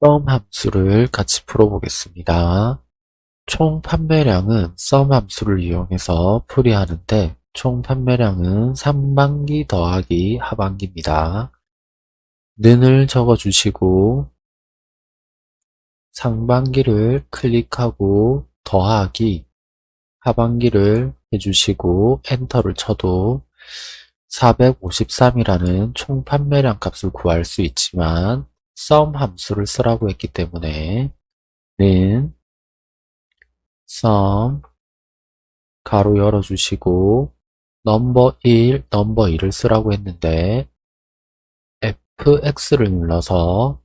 썸 함수를 같이 풀어보겠습니다. 총 판매량은 썸 함수를 이용해서 풀이하는데 총 판매량은 상반기 더하기 하반기입니다. 는을 적어주시고 상반기를 클릭하고 더하기 하반기를 해주시고 엔터를 쳐도 453이라는 총 판매량 값을 구할 수 있지만 sum 함수를 쓰라고 했기 때문에 는 sum 가로 열어주시고 number 1, number 2를 쓰라고 했는데 fx를 눌러서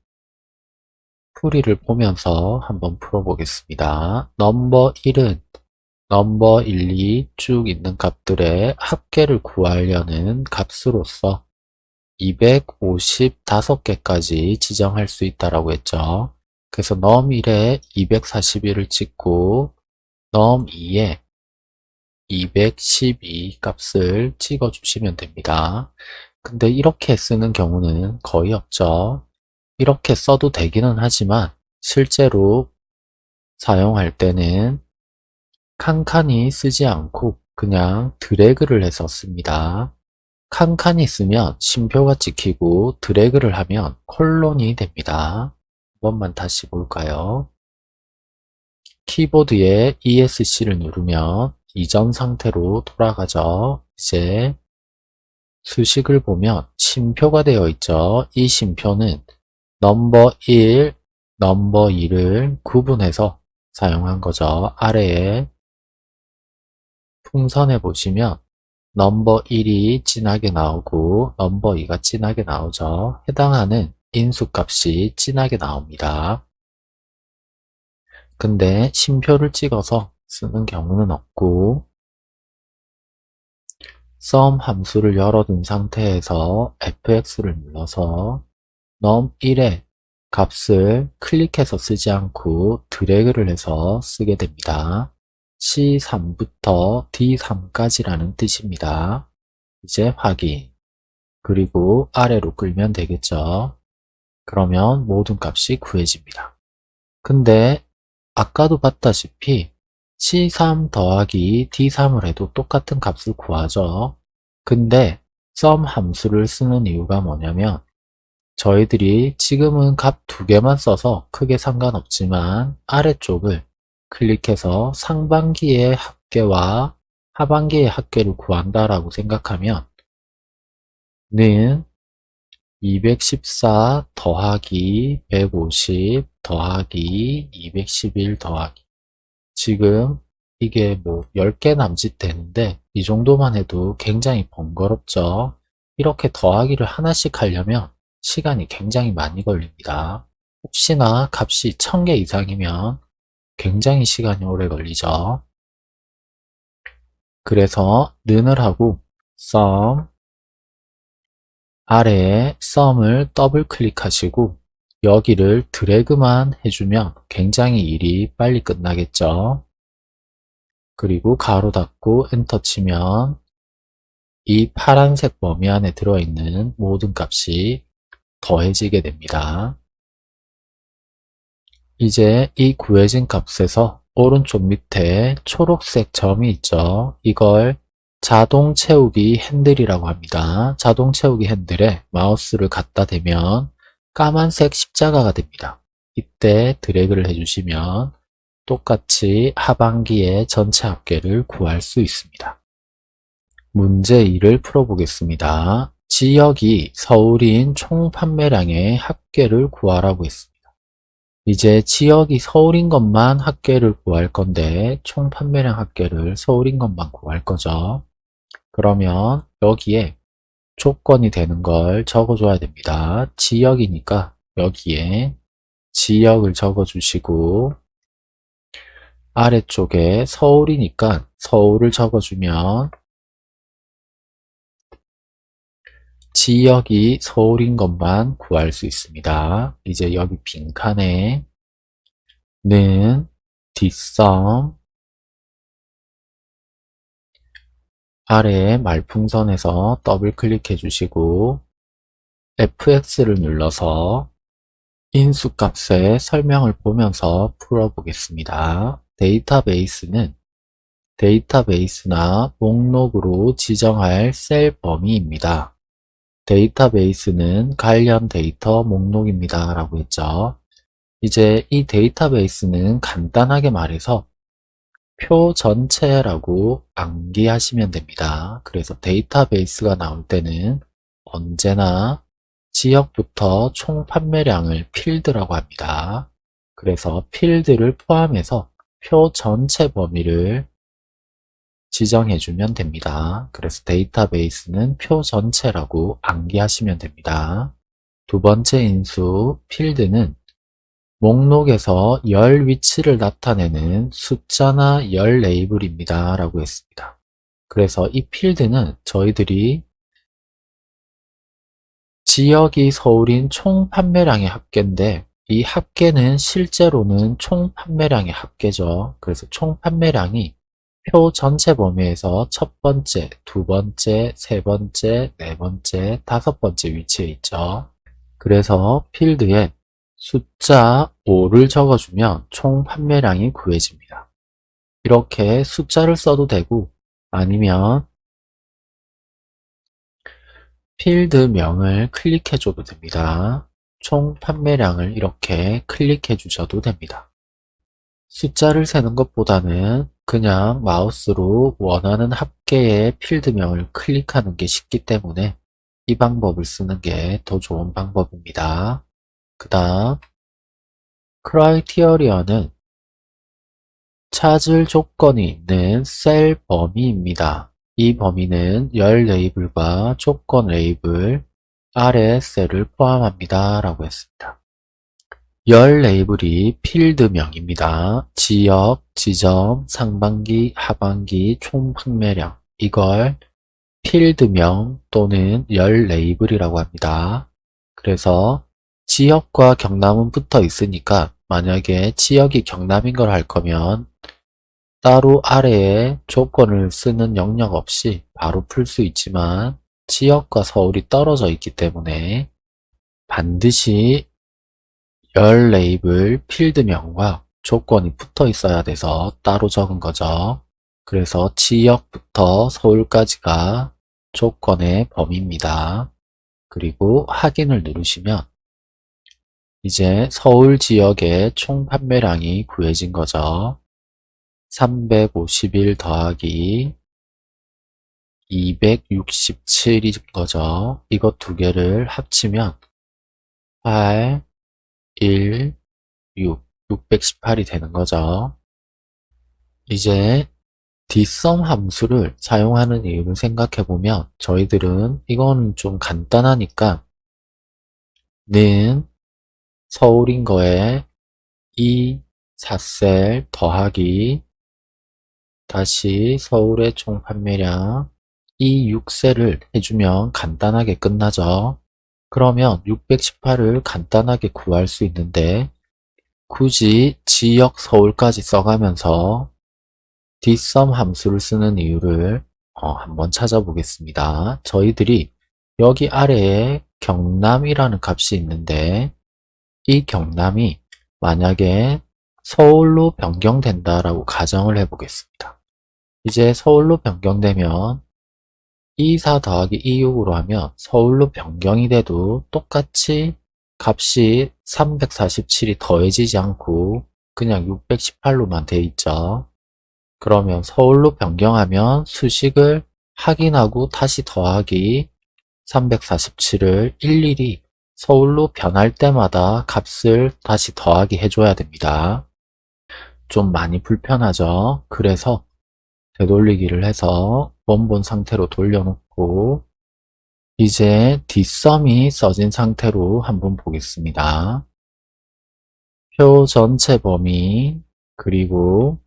풀이를 보면서 한번 풀어보겠습니다. number 1은 number 1, 2 쭉 있는 값들의 합계를 구하려는 값으로서 255개까지 지정할 수 있다라고 했죠. 그래서 num1에 241을 찍고 num2에 212 값을 찍어 주시면 됩니다. 근데 이렇게 쓰는 경우는 거의 없죠. 이렇게 써도 되기는 하지만 실제로 사용할 때는 칸칸이 쓰지 않고 그냥 드래그를 해서 씁니다. 칸칸이 쓰면 심표가 찍히고 드래그를 하면 콜론이 됩니다. 한 번만 다시 볼까요? 키보드에 ESC를 누르면 이전 상태로 돌아가죠. 이제 수식을 보면 심표가 되어 있죠. 이 심표는 넘버 1, 넘버 2를 구분해서 사용한 거죠. 아래에 풍선에 보시면 넘버 1이 진하게 나오고 넘버 2가 진하게 나오죠. 해당하는 인수값이 진하게 나옵니다. 근데 심표를 찍어서 쓰는 경우는 없고 sum 함수를 열어둔 상태에서 fx를 눌러서 num1의 값을 클릭해서 쓰지 않고 드래그를 해서 쓰게 됩니다. C3부터 D3까지라는 뜻입니다. 이제 확인. 그리고 아래로 끌면 되겠죠. 그러면 모든 값이 구해집니다. 근데 아까도 봤다시피 C3 더하기 D3을 해도 똑같은 값을 구하죠. 근데 sum 함수를 쓰는 이유가 뭐냐면 저희들이 지금은 값 두 개만 써서 크게 상관없지만 아래쪽을 클릭해서 상반기의 합계와 하반기의 합계를 구한다라고 생각하면 는 214 더하기 150 더하기 211 더하기 지금 이게 뭐 10개 남짓 되는데 이 정도만 해도 굉장히 번거롭죠. 이렇게 더하기를 하나씩 하려면 시간이 굉장히 많이 걸립니다. 혹시나 값이 1000개 이상이면 굉장히 시간이 오래 걸리죠. 그래서 는을 하고 sum 아래에 sum을 더블 클릭하시고 여기를 드래그만 해주면 굉장히 일이 빨리 끝나겠죠. 그리고 가로 닫고 엔터 치면 이 파란색 범위 안에 들어있는 모든 값이 더해지게 됩니다. 이제 이 구해진 값에서 오른쪽 밑에 초록색 점이 있죠. 이걸 자동 채우기 핸들이라고 합니다. 자동 채우기 핸들에 마우스를 갖다 대면 까만색 십자가가 됩니다. 이때 드래그를 해주시면 똑같이 하반기의 전체 합계를 구할 수 있습니다. 문제 2를 풀어보겠습니다. 지역이 서울인 총 판매량의 합계를 구하라고 했습니다. 이제 지역이 서울인 것만 합계를 구할 건데 총 판매량 합계를 서울인 것만 구할 거죠. 그러면 여기에 조건이 되는 걸 적어줘야 됩니다. 지역이니까 여기에 지역을 적어주시고 아래쪽에 서울이니까 서울을 적어주면 지역이 서울인 것만 구할 수 있습니다. 이제 여기 빈칸에 는 뒷섬 아래에 말풍선에서 더블 클릭해 주시고 fx를 눌러서 인수값의 설명을 보면서 풀어보겠습니다. 데이터베이스는 데이터베이스나 목록으로 지정할 셀 범위입니다. 데이터베이스는 관련 데이터 목록입니다. 라고 했죠. 이제 이 데이터베이스는 간단하게 말해서 표 전체라고 암기하시면 됩니다. 그래서 데이터베이스가 나올 때는 언제나 지역부터 총 판매량을 필드라고 합니다. 그래서 필드를 포함해서 표 전체 범위를 지정해주면 됩니다. 그래서 데이터베이스는 표 전체라고 암기하시면 됩니다. 두 번째 인수 필드는 목록에서 열 위치를 나타내는 숫자나 열 레이블입니다. 라고 했습니다. 그래서 이 필드는 저희들이 지역이 서울인 총 판매량의 합계인데 이 합계는 실제로는 총 판매량의 합계죠. 그래서 총 판매량이 표 전체 범위에서 첫 번째, 두 번째, 세 번째, 네 번째, 다섯 번째 위치에 있죠. 그래서 필드에 숫자 5를 적어주면 총 판매량이 구해집니다. 이렇게 숫자를 써도 되고 아니면 필드명을 클릭해줘도 됩니다. 총 판매량을 이렇게 클릭해 주셔도 됩니다. 숫자를 세는 것보다는 그냥 마우스로 원하는 합계의 필드명을 클릭하는 게 쉽기 때문에 이 방법을 쓰는 게 더 좋은 방법입니다. 그 다음 criteria는 찾을 조건이 있는 셀 범위입니다. 이 범위는 열 레이블과 조건 레이블, 아래 셀을 포함합니다. 라고 했습니다. 열 레이블이 필드명입니다. 지역, 지점, 상반기, 하반기, 총 판매량 이걸 필드명 또는 열 레이블이라고 합니다. 그래서 지역과 경남은 붙어 있으니까 만약에 지역이 경남인 걸 할 거면 따로 아래에 조건을 쓰는 영역 없이 바로 풀 수 있지만 지역과 서울이 떨어져 있기 때문에 반드시 열 레이블 필드명과 조건이 붙어 있어야 돼서 따로 적은 거죠. 그래서 지역부터 서울까지가 조건의 범위입니다. 그리고 확인을 누르시면 이제 서울 지역의 총 판매량이 구해진 거죠. 351 더하기 267인 거죠. 이거 두 개를 합치면 8, 1, 6, 618이 되는 거죠. 이제 dsum 함수를 사용하는 이유를 생각해보면 저희들은 이건 좀 간단하니까 는 서울인 거에 이 4셀 더하기 다시 서울의 총 판매량 이 6셀을 해주면 간단하게 끝나죠. 그러면 618을 간단하게 구할 수 있는데 굳이 지역 서울까지 써가면서 dsum 함수를 쓰는 이유를 어, 한번 찾아보겠습니다. 저희들이 여기 아래에 경남이라는 값이 있는데 이 경남이 만약에 서울로 변경된다라고 가정을 해보겠습니다. 이제 서울로 변경되면 24 더하기 26으로 하면 서울로 변경이 돼도 똑같이 값이 347이 더해지지 않고 그냥 618로만 돼 있죠. 그러면 서울로 변경하면 수식을 확인하고 다시 더하기 347을 일일이 서울로 변할 때마다 값을 다시 더하기 해줘야 됩니다. 좀 많이 불편하죠. 그래서 되돌리기를 해서 원본 상태로 돌려놓고 이제 dsum이 써진 상태로 한번 보겠습니다. 표 전체 범위 그리고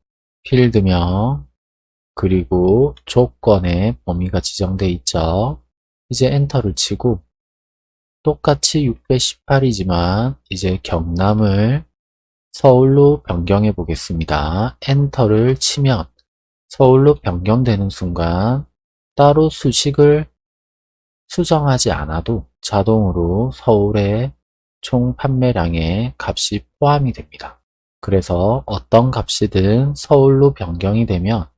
필드명 그리고 조건의 범위가 지정되어 있죠. 이제 엔터를 치고 똑같이 618이지만 이제 경남을 서울로 변경해 보겠습니다. 엔터를 치면 서울로 변경되는 순간 따로 수식을 수정하지 않아도 자동으로 서울의 총 판매량의 값이 포함이 됩니다. 그래서 어떤 값이든 서울로 변경이 되면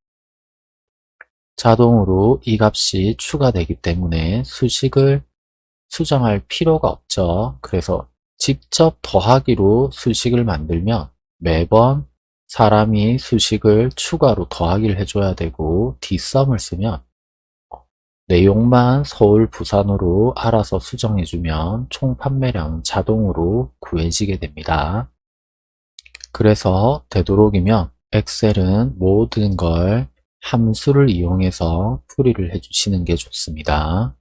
자동으로 이 값이 추가되기 때문에 수식을 수정할 필요가 없죠. 그래서 직접 더하기로 수식을 만들면 매번 사람이 수식을 추가로 더하기를 해줘야 되고 뒷썸을 쓰면 내용만 서울, 부산으로 알아서 수정해주면 총 판매량 자동으로 구해지게 됩니다. 그래서 되도록이면 엑셀은 모든 걸 함수를 이용해서 풀이를 해주시는 게 좋습니다.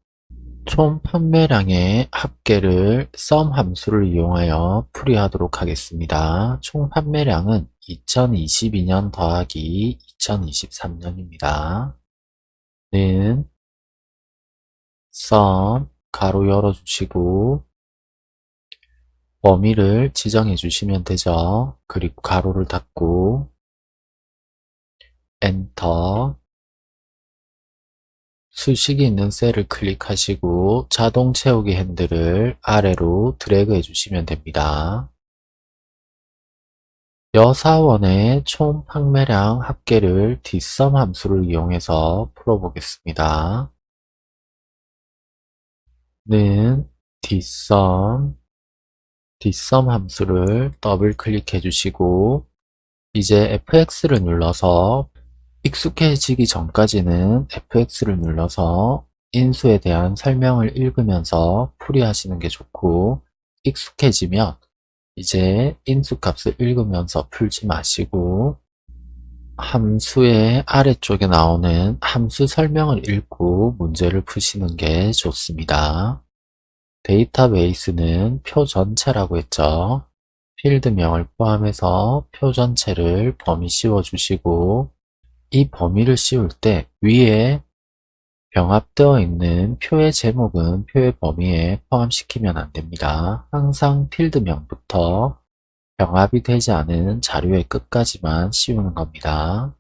총 판매량의 합계를 sum 함수를 이용하여 풀이하도록 하겠습니다. 총 판매량은 2022년 더하기 2023년입니다. 는 sum 가로 열어주시고 범위를 지정해 주시면 되죠. 그리고 가로를 닫고 엔터 수식이 있는 셀을 클릭하시고 자동 채우기 핸들을 아래로 드래그 해주시면 됩니다. 여사원의 총 판매량 합계를 뒷섬 함수를 이용해서 풀어보겠습니다. 는 뒷섬 뒷섬 함수를 더블 클릭해 주시고 이제 fx를 눌러서 익숙해지기 전까지는 fx를 눌러서 인수에 대한 설명을 읽으면서 풀이하시는 게 좋고 익숙해지면 이제 인수값을 읽으면서 풀지 마시고 함수의 아래쪽에 나오는 함수 설명을 읽고 문제를 푸시는 게 좋습니다. 데이터베이스는 표 전체라고 했죠. 필드명을 포함해서 표 전체를 범위 씌워 주시고 이 범위를 씌울 때 위에 병합되어 있는 표의 제목은 표의 범위에 포함시키면 안됩니다. 항상 필드명부터 병합이 되지 않은 자료의 끝까지만 씌우는 겁니다.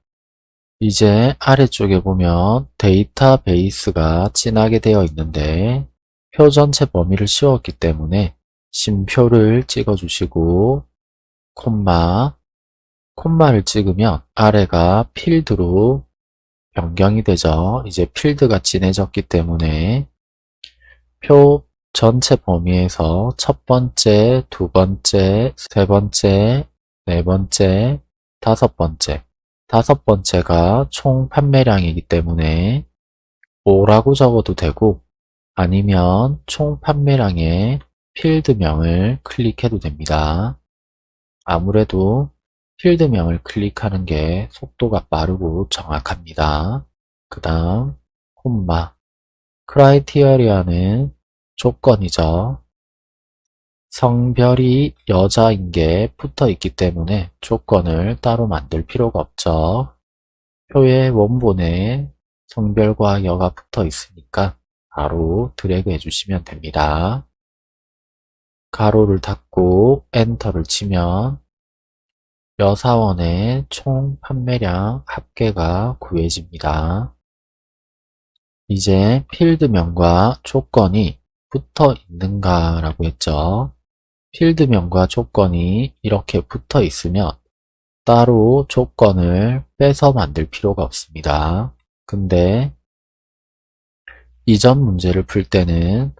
이제 아래쪽에 보면 데이터베이스가 진하게 되어 있는데 표 전체 범위를 씌웠기 때문에 심표를 찍어주시고 콤마 콤마를 찍으면 아래가 필드로 변경이 되죠. 이제 필드가 진해졌기 때문에 표 전체 범위에서 첫 번째, 두 번째, 세 번째, 네 번째, 다섯 번째 다섯 번째가 총 판매량이기 때문에 5라고 적어도 되고 아니면 총 판매량의 필드명을 클릭해도 됩니다. 아무래도 필드명을 클릭하는 게 속도가 빠르고 정확합니다. 그 다음 콤마 크라이티어리아는 조건이죠. 성별이 여자인 게 붙어 있기 때문에 조건을 따로 만들 필요가 없죠. 표의 원본에 성별과 여가 붙어 있으니까 바로 드래그 해주시면 됩니다. 가로를 닫고 엔터를 치면 여사원의 총 판매량 합계가 구해집니다. 이제 필드명과 조건이 붙어 있는가 라고 했죠. 필드명과 조건이 이렇게 붙어 있으면 따로 조건을 빼서 만들 필요가 없습니다. 근데 이전 문제를 풀 때는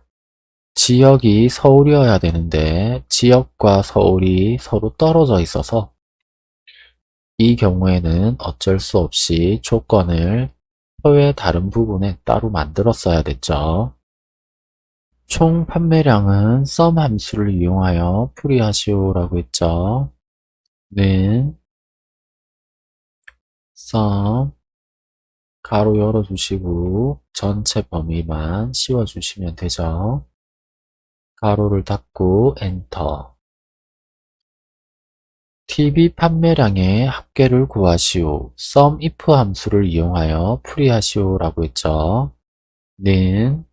지역이 서울이어야 되는데 지역과 서울이 서로 떨어져 있어서 이 경우에는 어쩔 수 없이 조건을 표의 다른 부분에 따로 만들었어야 됐죠. 총 판매량은 sum 함수를 이용하여 풀이하시오 라고 했죠. 는 sum 가로 열어주시고 전체 범위만 씌워주시면 되죠. 가로를 닫고 엔터 TV 판매량의 합계를 구하시오. SUMIF 함수를 이용하여 풀이하시오 라고 했죠. 는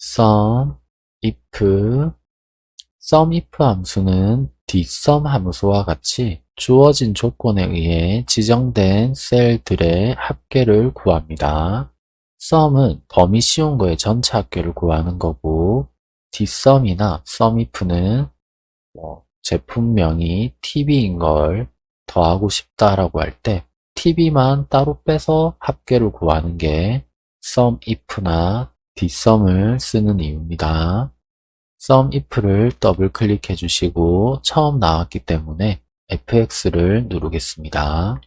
SUMIF SUMIF 함수는 뒷섬 함수와 같이 주어진 조건에 의해 지정된 셀들의 합계를 구합니다. SUM은 범위 씌운 거의 전체 합계를 구하는 거고 뒷섬이나 SUMIF는 뭐 제품명이 TV인 걸 더하고 싶다라고 할 때 TV만 따로 빼서 합계를 구하는 게 SUMIF나 DSUM을 쓰는 이유입니다. SUMIF를 더블 클릭해 주시고 처음 나왔기 때문에 FX를 누르겠습니다.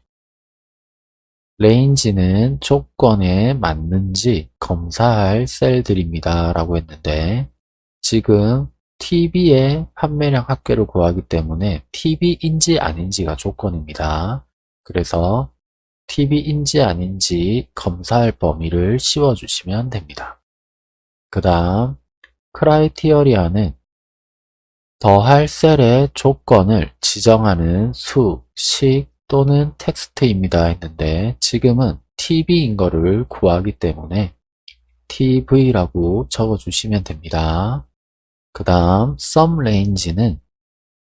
range는 조건에 맞는지 검사할 셀들입니다. 라고 했는데 지금 TV의 판매량 합계를 구하기 때문에 TV인지 아닌지가 조건입니다. 그래서 TV인지 아닌지 검사할 범위를 씌워주시면 됩니다. 그 다음 크라이티어리아는 더할 셀의 조건을 지정하는 수, 식 또는 텍스트입니다 했는데 지금은 TV인 거를 구하기 때문에 TV라고 적어주시면 됩니다. 그 다음 SUMRANGE는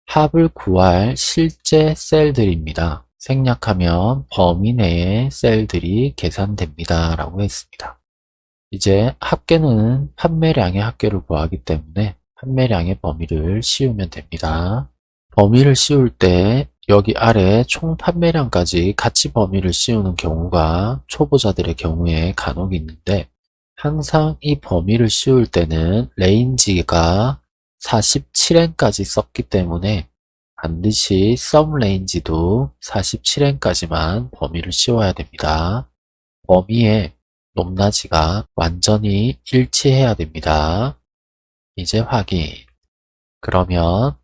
합을 구할 실제 셀들입니다. 생략하면 범위 내의 셀들이 계산됩니다. 라고 했습니다. 이제 합계는 판매량의 합계를 구하기 때문에 판매량의 범위를 씌우면 됩니다. 범위를 씌울 때 여기 아래 총 판매량까지 같이 범위를 씌우는 경우가 초보자들의 경우에 간혹 있는데 항상 이 범위를 씌울 때는 range가 47행까지 썼기 때문에 반드시 sum range도 47행까지만 범위를 씌워야 됩니다. 범위의 높낮이가 완전히 일치해야 됩니다. 이제 확인. 그러면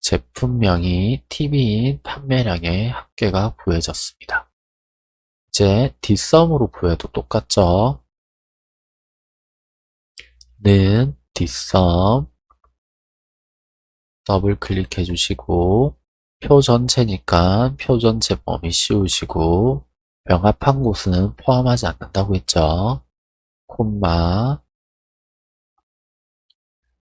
제품명이 TV인 판매량의 합계가 구해졌습니다. 이제 뒷섬으로 구해도 똑같죠? 는 뒷섬 더블 클릭해 주시고 표 전체니까 표 전체 범위 씌우시고 병합한 곳은 포함하지 않는다고 했죠. 콤마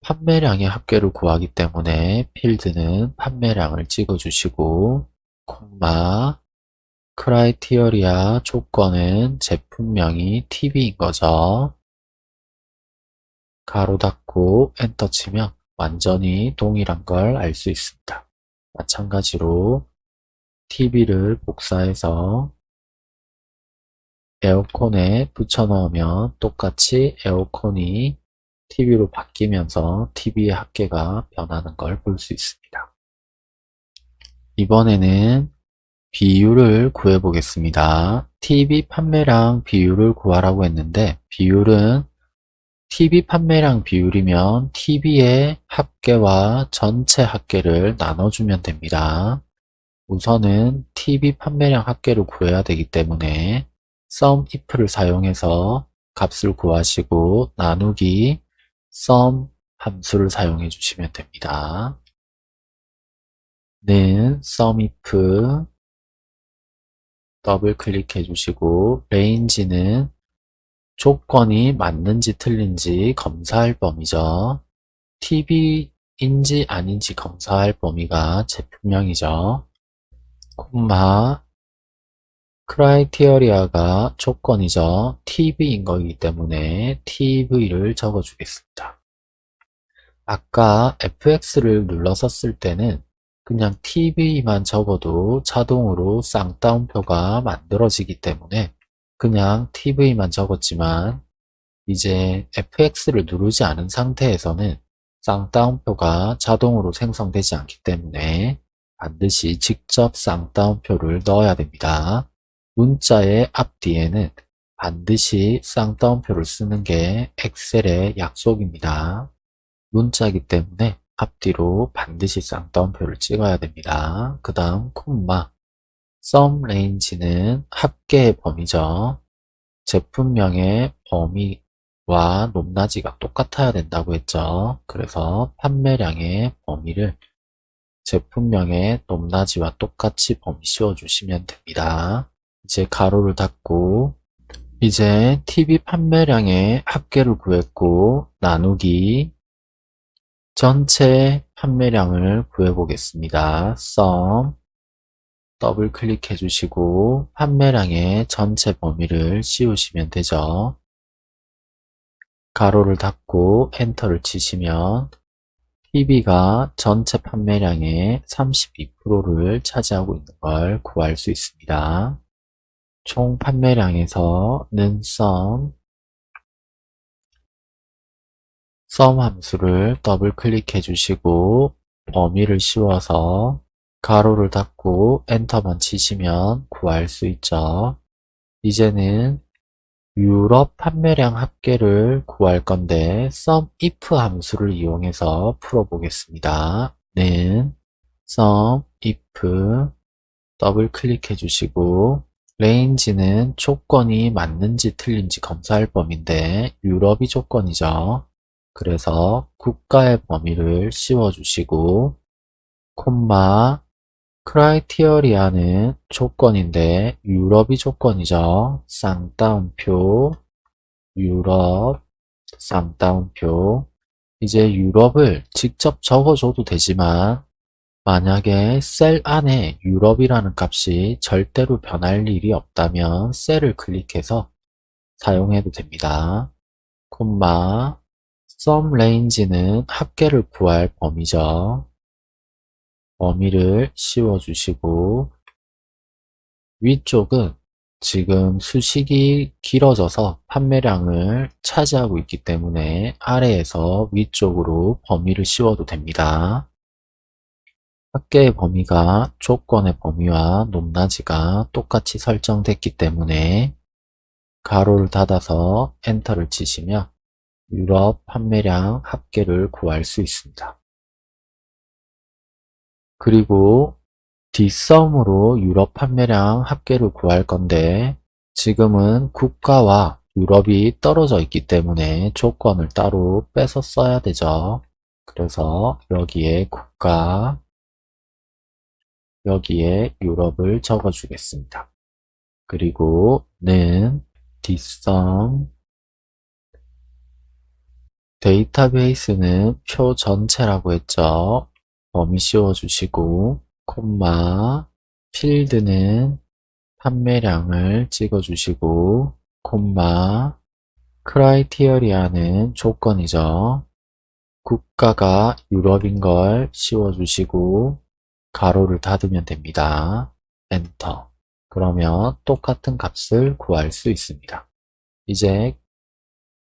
판매량의 합계를 구하기 때문에 필드는 판매량을 찍어주시고 콤마 criteria 조건은 제품명이 TV인 거죠. 가로 닫고 엔터 치면 완전히 동일한 걸 알 수 있습니다. 마찬가지로 TV를 복사해서 에어컨에 붙여 넣으면 똑같이 에어컨이 TV로 바뀌면서 TV의 합계가 변하는 걸 볼 수 있습니다. 이번에는 비율을 구해 보겠습니다. TV 판매량 비율을 구하라고 했는데 비율은 TV 판매량 비율이면 TV의 합계와 전체 합계를 나눠주면 됩니다. 우선은 TV 판매량 합계를 구해야 되기 때문에 SUMIF를 사용해서 값을 구하시고 나누기 SUM 함수를 사용해 주시면 됩니다. 는 SUMIF 더블 클릭해 주시고 range는 조건이 맞는지 틀린지 검사할 범위죠. TV인지 아닌지 검사할 범위가 제품명이죠. 콤마 criteria가 조건이죠. TV인 거기 때문에 TV를 적어주겠습니다. 아까 FX를 눌러서 쓸 때는 그냥 TV만 적어도 자동으로 쌍따옴표가 만들어지기 때문에 그냥 TV만 적었지만 이제 FX를 누르지 않은 상태에서는 쌍따옴표가 자동으로 생성되지 않기 때문에 반드시 직접 쌍따옴표를 넣어야 됩니다. 문자의 앞뒤에는 반드시 쌍따옴표를 쓰는 게 엑셀의 약속입니다. 문자이기 때문에 앞뒤로 반드시 쌍따옴표를 찍어야 됩니다. 그 다음 콤마 썸 레인지는 합계의 범위죠. 제품명의 범위와 높낮이가 똑같아야 된다고 했죠. 그래서 판매량의 범위를 제품명의 높낮이와 똑같이 범위 씌워주시면 됩니다. 이제 가로를 닫고 이제 TV 판매량의 합계를 구했고 나누기 전체 판매량을 구해보겠습니다. sum 더블 클릭해 주시고 판매량의 전체 범위를 씌우시면 되죠. 가로를 닫고 엔터를 치시면 PB가 전체 판매량의 32%를 차지하고 있는 걸 구할 수 있습니다. 총 판매량에서 는 sum sum 함수를 더블 클릭해 주시고 범위를 씌워서 가로를 닫고 엔터만 치시면 구할 수 있죠. 이제는 유럽 판매량 합계를 구할 건데 SUMIF 함수를 이용해서 풀어보겠습니다. 는 SUMIF 더블 클릭해 주시고 range는 조건이 맞는지 틀린지 검사할 범위인데 유럽이 조건이죠. 그래서 국가의 범위를 씌워 주시고 콤마 크라이티어리아는 조건인데 유럽이 조건이죠. 쌍따옴표 유럽 쌍따옴표 이제 유럽을 직접 적어줘도 되지만 만약에 셀 안에 유럽이라는 값이 절대로 변할 일이 없다면 셀을 클릭해서 사용해도 됩니다. 콤마 sum range는 합계를 구할 범위죠. 범위를 씌워 주시고 위쪽은 지금 수식이 길어져서 판매량을 차지하고 있기 때문에 아래에서 위쪽으로 범위를 씌워도 됩니다. 합계의 범위가 조건의 범위와 높낮이가 똑같이 설정됐기 때문에 가로를 닫아서 엔터를 치시면 유럽 판매량 합계를 구할 수 있습니다. 그리고 뒷섬으로 유럽 판매량 합계를 구할 건데 지금은 국가와 유럽이 떨어져 있기 때문에 조건을 따로 빼서 써야 되죠. 그래서 여기에 국가, 여기에 유럽을 적어 주겠습니다. 그리고 는 뒷섬 데이터베이스는 표 전체라고 했죠. 범위 씌워주시고 콤마 필드는 판매량을 찍어주시고 콤마 크라이티어리아는 조건이죠. 국가가 유럽인 걸 씌워주시고 가로를 닫으면 됩니다. 엔터 그러면 똑같은 값을 구할 수 있습니다. 이제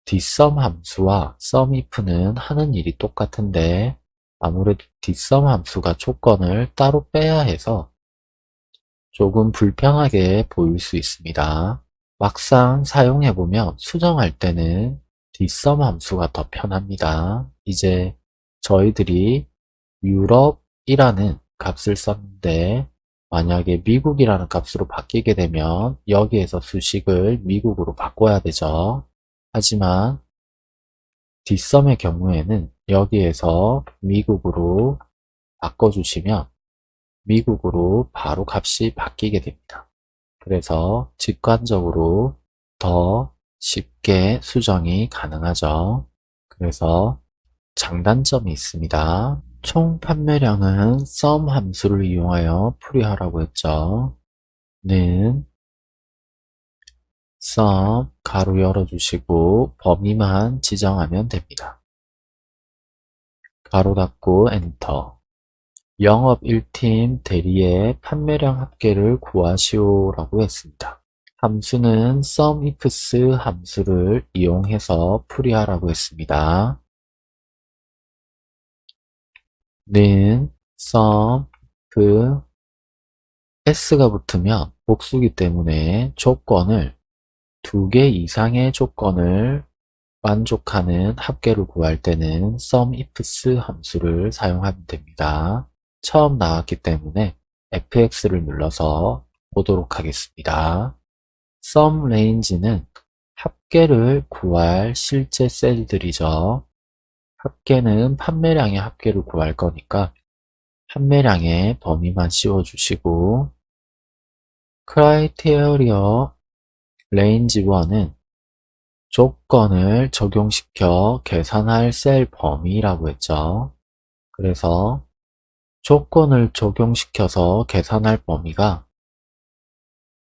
뒷섬 함수와 SUMIF는 하는 일이 똑같은데 아무래도 뒷섬 함수가 조건을 따로 빼야 해서 조금 불편하게 보일 수 있습니다. 막상 사용해보면 수정할 때는 뒷섬 함수가 더 편합니다. 이제 저희들이 유럽이라는 값을 썼는데 만약에 미국이라는 값으로 바뀌게 되면 여기에서 수식을 미국으로 바꿔야 되죠. 하지만 뒷섬의 경우에는 여기에서 미국으로 바꿔주시면 미국으로 바로 값이 바뀌게 됩니다. 그래서 직관적으로 더 쉽게 수정이 가능하죠. 그래서 장단점이 있습니다. 총 판매량은 sum 함수를 이용하여 풀이하라고 했죠. 는 sum 가로 열어주시고 범위만 지정하면 됩니다. 가로 닫고 엔터 영업 1팀 대리의 판매량 합계를 구하시오 라고 했습니다. 함수는 SUMIFS 함수를 이용해서 풀이하라고 했습니다. 는 SUM 그 s가 붙으면 복수기 때문에 조건을 두 개 이상의 조건을 만족하는 합계를 구할 때는 SUMIFS 함수를 사용하면 됩니다. 처음 나왔기 때문에 fx를 눌러서 보도록 하겠습니다. SUM range는 합계를 구할 실제 셀들이죠. 합계는 판매량의 합계를 구할 거니까 판매량의 범위만 씌워주시고 크라이테리어 range 1은 조건을 적용시켜 계산할 셀 범위라고 했죠. 그래서 조건을 적용시켜서 계산할 범위가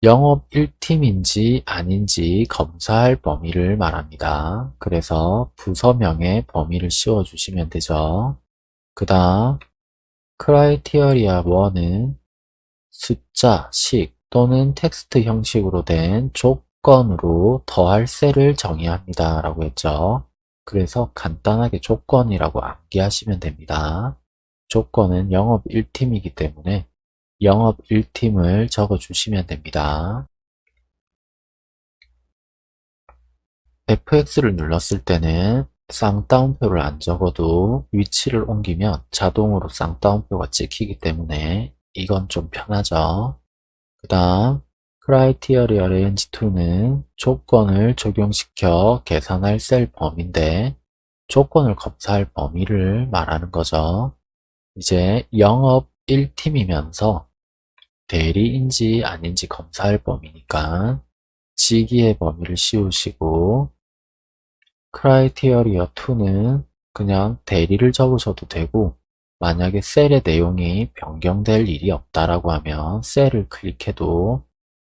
영업 1팀인지 아닌지 검사할 범위를 말합니다. 그래서 부서명에 범위를 씌워주시면 되죠. 그 다음 criteria 1은 숫자, 식 또는 텍스트 형식으로 된 조건 으로 더할 셀을 정의합니다. 라고 했죠. 그래서 간단하게 조건이라고 암기하시면 됩니다. 조건은 영업 1팀이기 때문에 영업 1팀을 적어주시면 됩니다. fx를 눌렀을 때는 쌍따옴표를 안 적어도 위치를 옮기면 자동으로 쌍따옴표가 찍히기 때문에 이건 좀 편하죠. 그 다음 Criteria Range 2는 조건을 적용시켜 계산할 셀 범위인데 조건을 검사할 범위를 말하는 거죠. 이제 영업 1팀이면서 대리인지 아닌지 검사할 범위니까 지기의 범위를 씌우시고 크라이티어리어 2는 그냥 대리를 적으셔도 되고 만약에 셀의 내용이 변경될 일이 없다라고 하면 셀을 클릭해도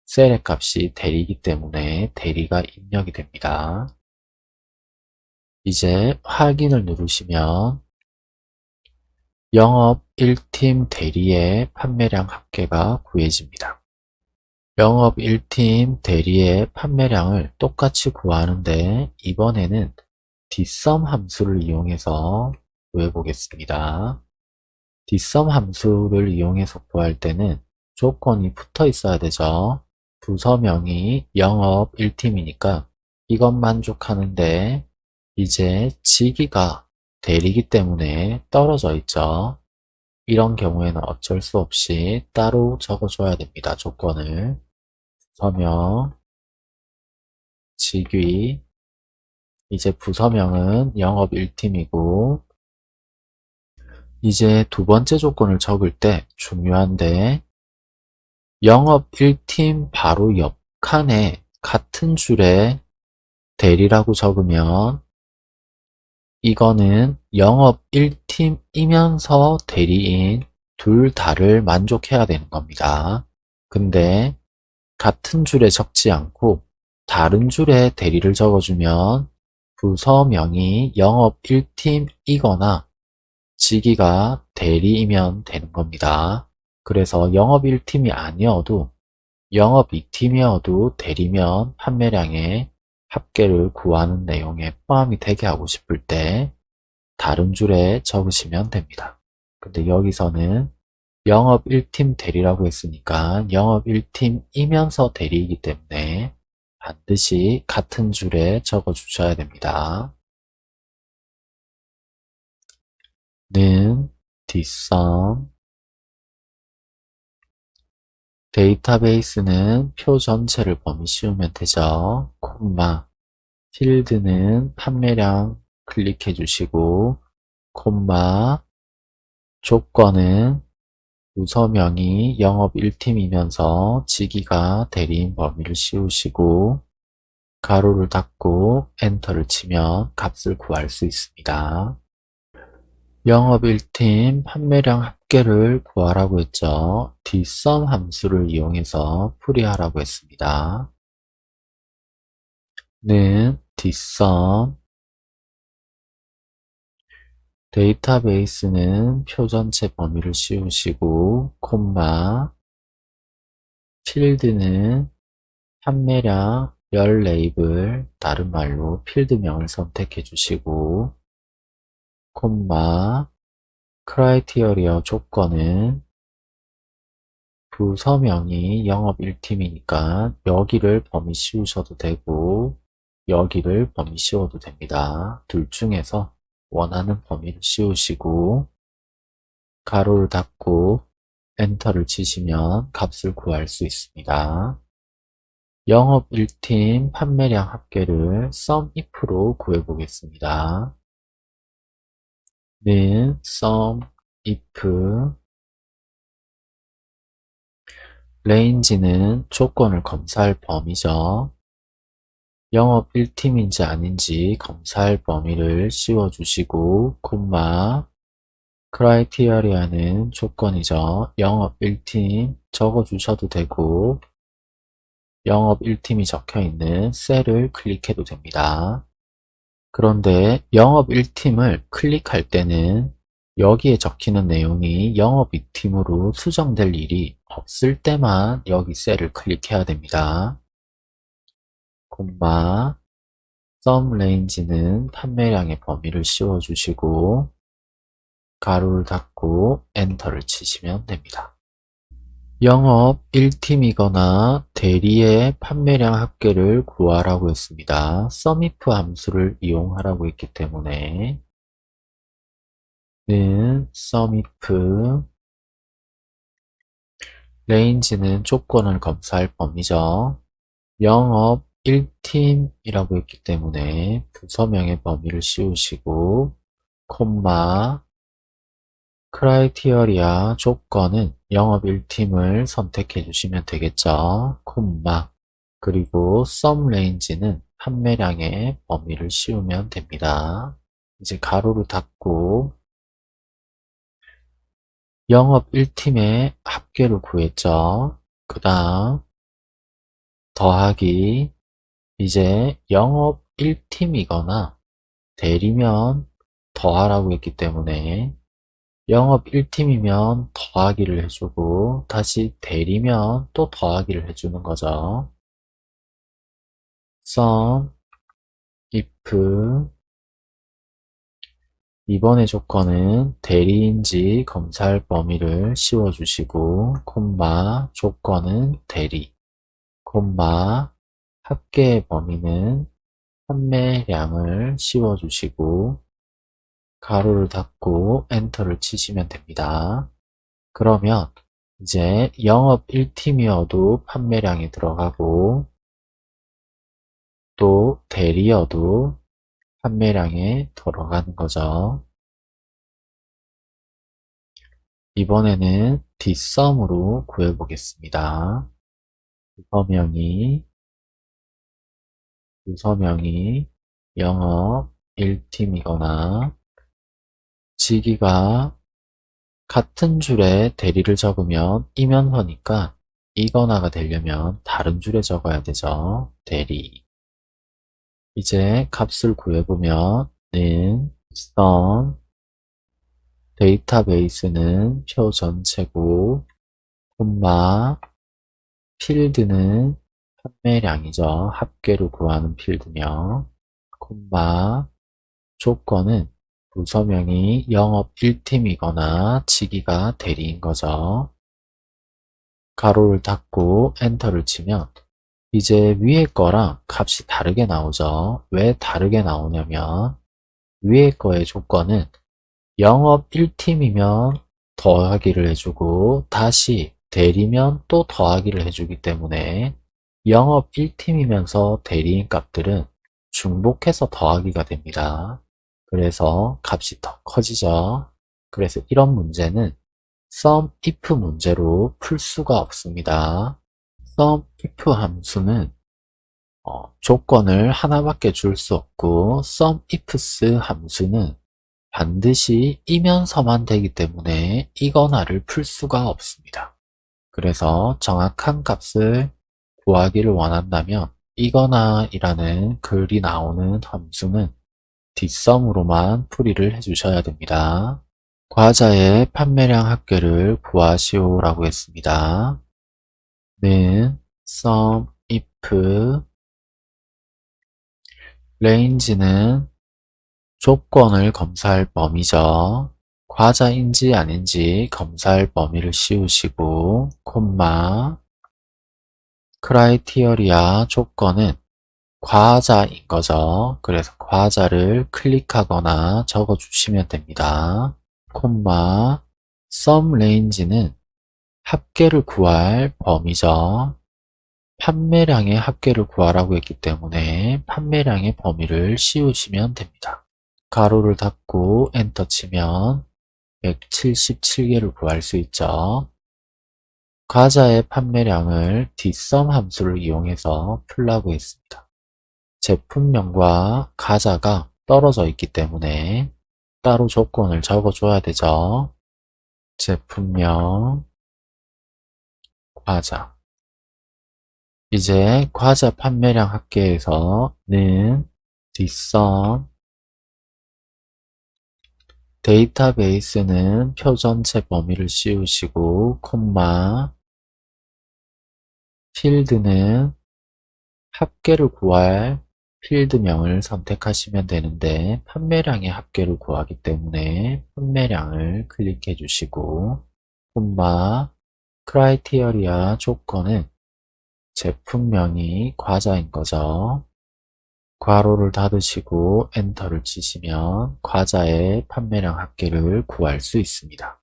셀의 값이 대리이기 때문에 대리가 입력이 됩니다. 이제 확인을 누르시면 영업 1팀 대리의 판매량 합계가 구해집니다. 영업 1팀 대리의 판매량을 똑같이 구하는데 이번에는 뒷섬 함수를 이용해서 구해보겠습니다. 뒷섬 함수를 이용해서 구할 때는 조건이 붙어 있어야 되죠. 부서명이 영업 1팀이니까 이것 만족하는데 이제 지기가 대리기 때문에 떨어져 있죠. 이런 경우에는 어쩔 수 없이 따로 적어줘야 됩니다. 조건을. 부서명, 직위, 이제 부서명은 영업 1팀이고 이제 두 번째 조건을 적을 때 중요한데 영업 1팀 바로 옆 칸에 같은 줄에 대리라고 적으면 이거는 영업 1팀이면서 대리인 둘 다를 만족해야 되는 겁니다. 근데 같은 줄에 적지 않고 다른 줄에 대리를 적어주면 부서명이 영업 1팀이거나 지기가 대리이면 되는 겁니다. 그래서 영업 1팀이 아니어도 영업 2팀이어도 대리면 판매량에 합계를 구하는 내용에 포함이 되게 하고 싶을 때 다른 줄에 적으시면 됩니다. 근데 여기서는 영업 1팀 대리라고 했으니까 영업 1팀이면서 대리이기 때문에 반드시 같은 줄에 적어 주셔야 됩니다. 는 뒷섬 데이터베이스는 표 전체를 범위 씌우면 되죠. 콤마 필드는 판매량 클릭해 주시고 콤마 조건은 우서명이 영업 1팀이면서 지기가 대리인 범위를 씌우시고 가로를 닫고 엔터를 치면 값을 구할 수 있습니다. 영업 1팀 판매량 합계를 구하라고 했죠. 뒷섬 함수를 이용해서 풀이하라고 했습니다. 는 뒷섬 데이터베이스는 표 전체 범위를 씌우시고 콤마 필드는 판매량 열 레이블 다른 말로 필드명을 선택해 주시고 콤마 크라이티어리어 조건은 부서명이 영업 1팀이니까 여기를 범위 씌우셔도 되고 여기를 범위 씌워도 됩니다. 둘 중에서 원하는 범위를 씌우시고 가로를 닫고 엔터를 치시면 값을 구할 수 있습니다. 영업 1팀 판매량 합계를 SUMIF로 구해보겠습니다. 는 sum if range는 조건을 검사할 범위죠. 영업 1팀인지 아닌지 검사할 범위를 씌워주시고 콤마 크라이티어리아는 조건이죠. 영업 1팀 적어주셔도 되고 영업 1팀이 적혀있는 셀을 클릭해도 됩니다. 그런데 영업 1팀을 클릭할 때는 여기에 적히는 내용이 영업 이팀으로 수정될 일이 없을 때만 여기 셀을 클릭해야 됩니다. 콤마 sum range는 판매량의 범위를 씌워주시고 가로를 닫고 엔터를 치시면 됩니다. 영업 1팀이거나 대리의 판매량 합계를 구하라고 했습니다. sumif 함수를 이용하라고 했기 때문에 는 sumif range는 조건을 검사할 범위죠. 영업 1팀이라고 했기 때문에 부서명의 범위를 씌우시고 콤마 크라이티어리아 조건은 영업 1팀을 선택해 주시면 되겠죠. 콤마 그리고 썸 레인지는 판매량의 범위를 씌우면 됩니다. 이제 가로를 닫고 영업 1팀의 합계를 구했죠. 그 다음 더하기 이제 영업 1팀이거나 대리면 더하라고 했기 때문에 영업 1팀이면 더하기를 해주고 다시 대리면 또 더하기를 해주는 거죠. sum if 이번의 조건은 대리인지 검사할 범위를 씌워주시고 콤마 조건은 대리 콤마 합계의 범위는 판매량을 씌워주시고 가로를 닫고 엔터를 치시면 됩니다. 그러면 이제 영업 1팀이어도 판매량이 들어가고 또 대리여도 판매량에 들어가는 거죠. 이번에는 뒷섬으로 구해보겠습니다. 서명이 서명이 영업 1팀이거나 지기가 같은 줄에 대리를 적으면 이면서니까 이거나가 되려면 다른 줄에 적어야 되죠. 대리 이제 값을 구해보면 는 sum 데이터베이스는 표 전체고 콤마 필드는 판매량이죠. 합계로 구하는 필드명 콤마 조건은 부서명이 영업 1팀이거나 지기가 대리인 거죠. 가로를 닫고 엔터를 치면 이제 위에 거랑 값이 다르게 나오죠. 왜 다르게 나오냐면 위에 거의 조건은 영업 1팀이면 더하기를 해주고 다시 대리면 또 더하기를 해주기 때문에 영업 1팀이면서 대리인 값들은 중복해서 더하기가 됩니다. 그래서 값이 더 커지죠. 그래서 이런 문제는 sum if 문제로 풀 수가 없습니다. sum if 함수는 어, 조건을 하나밖에 줄 수 없고 sum ifs 함수는 반드시 이면서만 되기 때문에 이거나를 풀 수가 없습니다. 그래서 정확한 값을 구하기를 원한다면 이거나 이라는 글이 나오는 함수는 뒷섬으로만 풀이를 해주셔야 됩니다. 과자의 판매량 합계를 구하시오 라고 했습니다. 는 sum if range는 조건을 검사할 범위죠. 과자인지 아닌지 검사할 범위를 씌우시고 콤마 크라이티어리아 조건은 과자인 거죠. 그래서 과자를 클릭하거나 적어주시면 됩니다. 콤마 sum range는 합계를 구할 범위죠. 판매량의 합계를 구하라고 했기 때문에 판매량의 범위를 씌우시면 됩니다. 가로를 닫고 엔터 치면 177개를 구할 수 있죠. 과자의 판매량을 뒷섬 함수를 이용해서 풀라고 했습니다. 제품명과 가자가 떨어져 있기 때문에 따로 조건을 적어줘야 되죠. 제품명, 과자 이제 과자 판매량 합계에서 는 뒷섬 데이터베이스는 표 전체 범위를 씌우시고 콤마 필드는 합계를 구할 필드명을 선택하시면 되는데 판매량의 합계를 구하기 때문에 판매량을 클릭해 주시고 콤마 크라이테리아 조건은 제품명이 과자인 거죠. 괄호를 닫으시고 엔터를 치시면 과자의 판매량 합계를 구할 수 있습니다.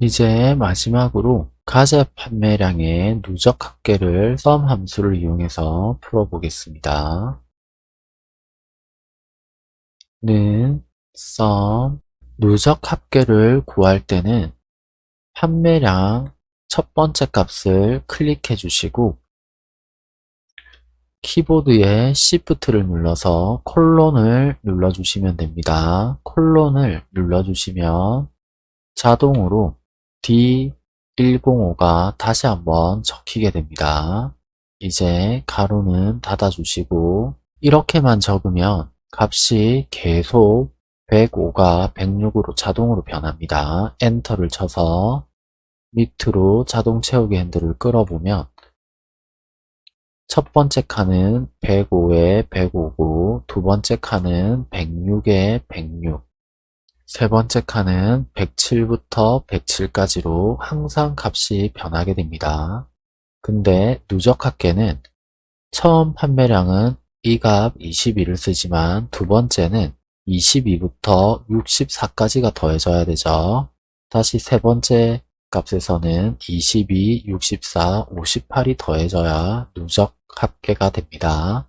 이제 마지막으로 과자 판매량의 누적 합계를 sum 함수를 이용해서 풀어보겠습니다. 는 sum 누적 합계를 구할 때는 판매량 첫 번째 값을 클릭해 주시고 키보드에 Shift를 눌러서 콜론을 눌러주시면 됩니다. 콜론을 눌러주시면 자동으로 D105가 다시 한번 적히게 됩니다. 이제 가로는 닫아주시고 이렇게만 적으면 값이 계속 105가 106으로 자동으로 변합니다. 엔터를 쳐서 밑으로 자동 채우기 핸들을 끌어보면 첫 번째 칸은 105에 105고 두 번째 칸은 106에 106, 세 번째 칸은 107부터 107까지로 항상 값이 변하게 됩니다. 근데 누적 합계는 처음 판매량은 이 값 22를 쓰지만 두 번째는 22부터 64까지가 더해져야 되죠. 다시 세 번째 값에서는 22, 64, 58이 더해져야 누적 합계가 됩니다.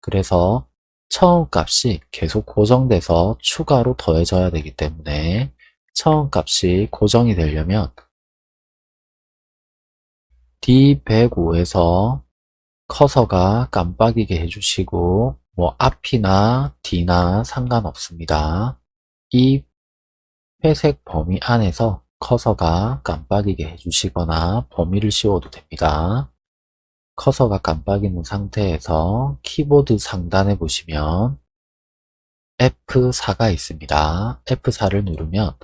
그래서 처음 값이 계속 고정돼서 추가로 더해져야 되기 때문에 처음 값이 고정이 되려면 D105에서 커서가 깜빡이게 해주시고 뭐 앞이나 뒤나 상관없습니다. 이 회색 범위 안에서 커서가 깜빡이게 해주시거나 범위를 씌워도 됩니다. 커서가 깜빡이는 상태에서 키보드 상단에 보시면 F4가 있습니다. F4를 누르면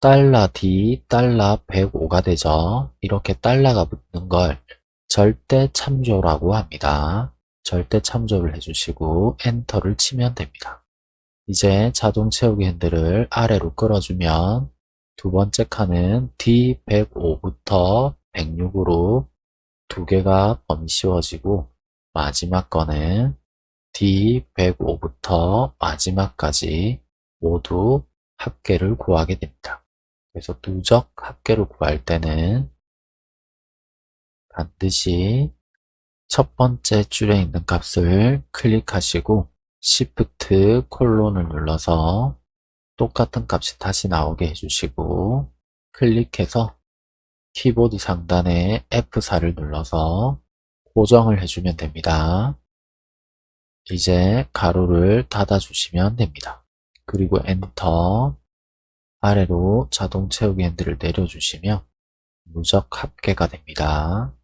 달러 D 달러 105가 되죠. 이렇게 달러가 붙는 걸 절대 참조라고 합니다. 절대 참조를 해주시고 엔터를 치면 됩니다. 이제 자동 채우기 핸들을 아래로 끌어주면 두 번째 칸은 D105부터 106으로 두 개가 범위 씌워지고 마지막 거는 D105부터 마지막까지 모두 합계를 구하게 됩니다. 그래서 누적 합계를 구할 때는 반드시 첫 번째 줄에 있는 값을 클릭하시고 Shift 콜론을 눌러서 똑같은 값이 다시 나오게 해주시고 클릭해서 키보드 상단에 F4를 눌러서 고정을 해주면 됩니다. 이제 가로를 닫아주시면 됩니다. 그리고 엔터 아래로 자동 채우기 핸들을 내려주시면 누적 합계가 됩니다.